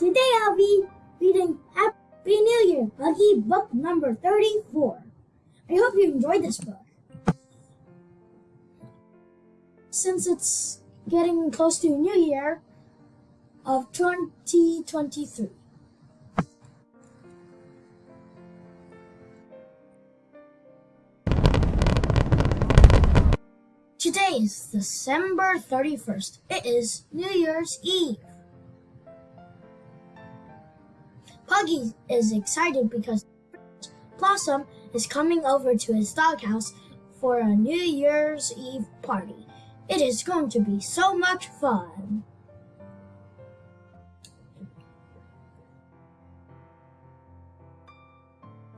today I'll be reading Happy New Year, Puggy, book number 34. I hope you enjoyed this book. Since it's getting close to New Year of 2023. Today is December 31st. It is New Year's Eve. Puggy is excited because Blossom is coming over to his doghouse for a New Year's Eve party. It is going to be so much fun.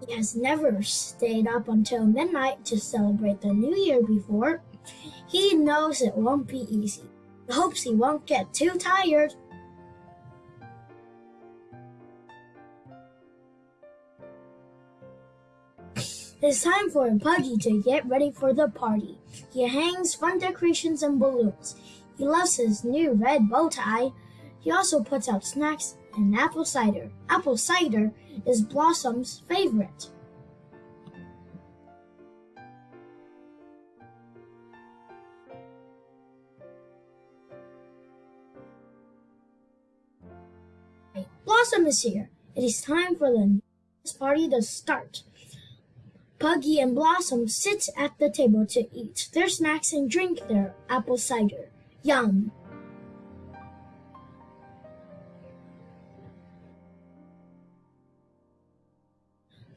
He has never stayed up until midnight to celebrate the New Year before. He knows it won't be easy. He hopes he won't get too tired. It's time for Puggy to get ready for the party. He hangs fun decorations and balloons. He loves his new red bow tie. He also puts out snacks and apple cider. Apple cider is Blossom's favorite. Blossom is here. It is time for the party to start. Puggy and Blossom sit at the table to eat their snacks and drink their apple cider. Yum!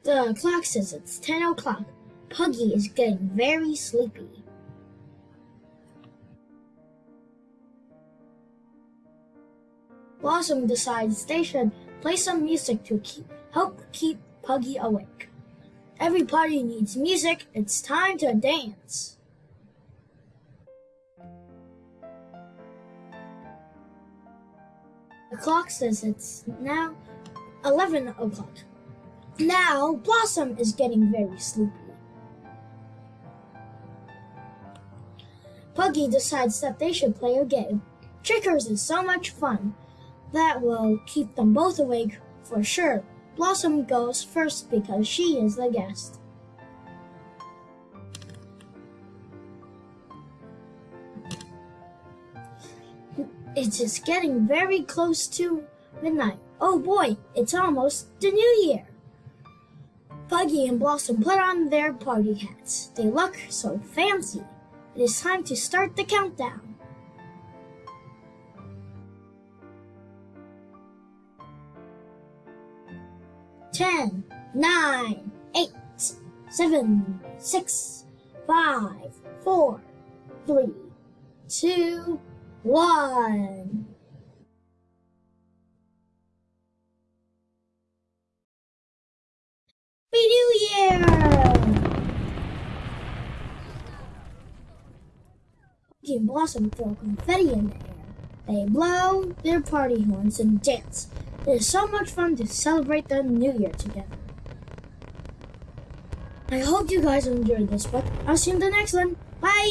The clock says it's 10 o'clock. Puggy is getting very sleepy. Blossom decides they should play some music to keep, help keep Puggy awake. Every party needs music. It's time to dance. The clock says it's now 11 o'clock. Now, Blossom is getting very sleepy. Puggy decides that they should play a game. Checkers is so much fun. That will keep them both awake for sure. Blossom goes first because she is the guest. It is getting very close to midnight. Oh boy, it's almost the new year. Puggy and Blossom put on their party hats. They look so fancy. It is time to start the countdown. Ten, nine, eight, seven, six, five, four, three, two, one. Happy New Year! And Blossom throw confetti in the air. They blow their party horns and dance. It is so much fun to celebrate the new year together. I hope you guys enjoyed this but I'll see you in the next one. Bye!